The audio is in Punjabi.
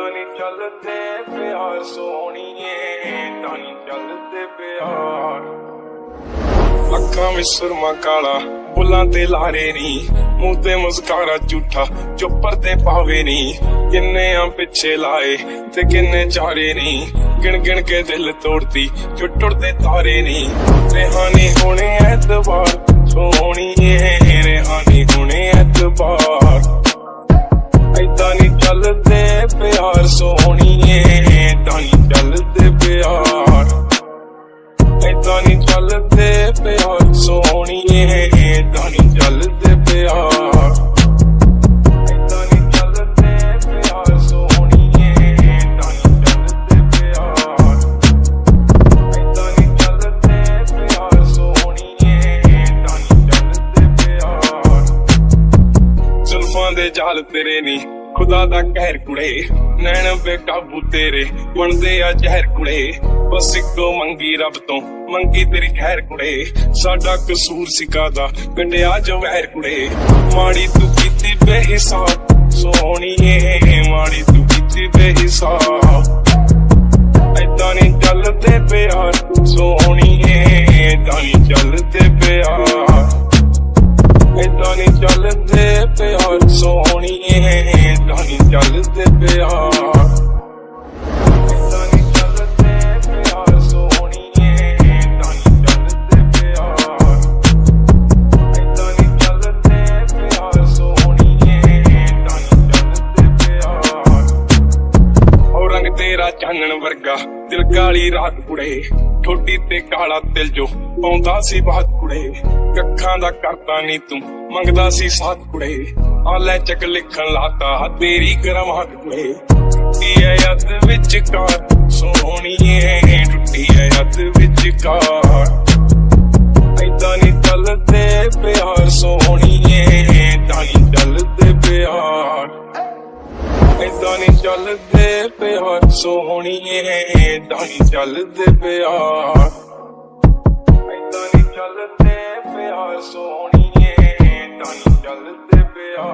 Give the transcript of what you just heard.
ਏਦਾਂ ਨਹੀਂ ਚੱਲਦੇ ਪਿਆਰ ਸੋਹਣੀਏ ਏਦਾਂ ਨਹੀਂ ਚੱਲਦੇ ਪਿਆਰ। ਅੱਖਾਂ ਵਿੱਚ ਸੁਰਮਾ ਕਾਲਾ, ਬੁੱਲਾਂ ਤੇ ਲਾਰੇ ਨੀ। ਮੂੰਹ ਤੇ ਮੁਸਕਾਰਾ ਝੂਠਾ, ਚੁੱਪਰ ਤੇ ਪਾਵੇ ਨੀ। ਕਿੰਨੇ ਆ ਪਿੱਛੇ ਲਾਏ ਤੇ ਕਿੰਨੇ ਚਾਰੇ ਨੀ। ਗਿਣ ਗਿਣ ਕੇ ਦਿਲ ਤੋੜਦੀ ਜੋ ਟੁੱਟਦੇ ਤਾਰੇ ਨੀ। ਰਹਿਾਨੀ ਹੋਣੇ ਐਤਵਾਰ, ਸੋਹਣੀਏ ਰਹਿਾਨੀ ਸੋਹਣੀਏ ਏਦਾਂ ਨਹੀਂ ਚੱਲਦੇ ਪਿਆਰ ਏਦਾਂ ਨਹੀਂ ਚੱਲਦੇ ਪਿਆਰ ਸੋਹਣੀਏ ਏਦਾਂ ਨਹੀਂ ਚੱਲਦੇ ਪਿਆਰ ਏਦਾਂ ਨਹੀਂ ਚੱਲਦੇ ਚੱਲਦੇ ਪਿਆਰ ਏਦਾਂ ਦੇ ਜਾਲ ਤੇਰੇ ਨੀ। ਖੁਦਾ ਦਾ ਕਹਿਰ ਕੁੜੇ, ਨੈਣ ਬੇਕਾਬੂ ਤੇਰੇ ਬਣਦੇ ਆ ਜ਼ਹਿਰ ਕੁੜੇ। ਬਸ ਇੱਕੋ ਮੰਗੀ ਰੱਬ ਤੋਂ, ਮੰਗੀ ਤੇਰੀ ਖੈਰ ਕੁੜੇ। ਸਾਡਾ ਕਸੂਰ ਸਿਕਾਦਾ ਗੰਡਿਆ ਜੋ ਕੁੜੇ। ਮਾੜੀ ਤੂੰ ਕੀਤੀ ਬੇਹਿਸਾਬ, ਸੋਹਣੀਏ, ਮਾੜੀ ਤੂੰ ਕੀਤੀ ਬੇਹਿਸਾਬ। ਏਦਾਂ ਨਹੀਂ ਚੱਲਦੇ ਪਿਆਰ, ਸੋਹਣੀਏ, ਏਦਾਂ ਨਹੀਂ ਚੱਲਦੇ ਪਿਆਰ। ਏਦਾਂ ਨਹੀਂ ਚੱਲਦੇ ਪਿਆਰ, ਸੋਹਣੀਏ ਚੱਲਦੇ ਪਿਆਰ ਏਦਾਂ ਚੱਲਦੇ ਪਿਆਰ ਸੋਹਣੀਏ ਤੇਰਾ ਚਾਨਣ ਵਰਗਾ ਦਿਲ ਕਾਲੀ ਰਾਤ ਕੁੜੇ ਠੋਡੀ ਤੇ ਕਾਲਾ ਦਿਲ ਜੋ ਪਾਉਂਦਾ ਸੀ ਬਾਤ ਕੁੜੇ ਕੱਖਾਂ ਦਾ ਕਰਤਾ ਨਹੀਂ ਤੂੰ ਮੰਗਦਾ ਸੀ ਸਾਥ ਕੁੜੇ ਆ ਚੱਕ ਲਿਖਣ ਲਾਤਾ ਤੇਰੀ ਕਰਮਾਤ ਕੁੜੇ ਟੁੱਟੀ ਐ ਯੱਦ ਵਿੱਚ ਕਾਰ ਸੋਹਣੀਏ ਟੁੱਟੀ ਐ ਯੱਦ ਵਿੱਚ ਕਾਰ। ਏਦਾਂ ਨਹੀਂ ਚੱਲਦੇ ਪਿਆਰ ਸੋਹਣੀਏ ਏਦਾਂ ਨਹੀਂ ਚੱਲਦੇ ਪਿਆਰ। ਏਦਾਂ ਨਹੀਂ ਚੱਲਦੇ ਪਿਆਰ ਸੋਹਣੀਏ ਏਦਾਂ ਨਹੀਂ ਚੱਲਦੇ ਪਿਆਰ। ਏਦਾਂ ਨਹੀਂ ਚੱਲਦੇ ਪਿਆਰ ਸੋਹਣੀਏ ਏਦਾਂ ਨਹੀਂ ਚੱਲਦੇ ਪਿਆਰ।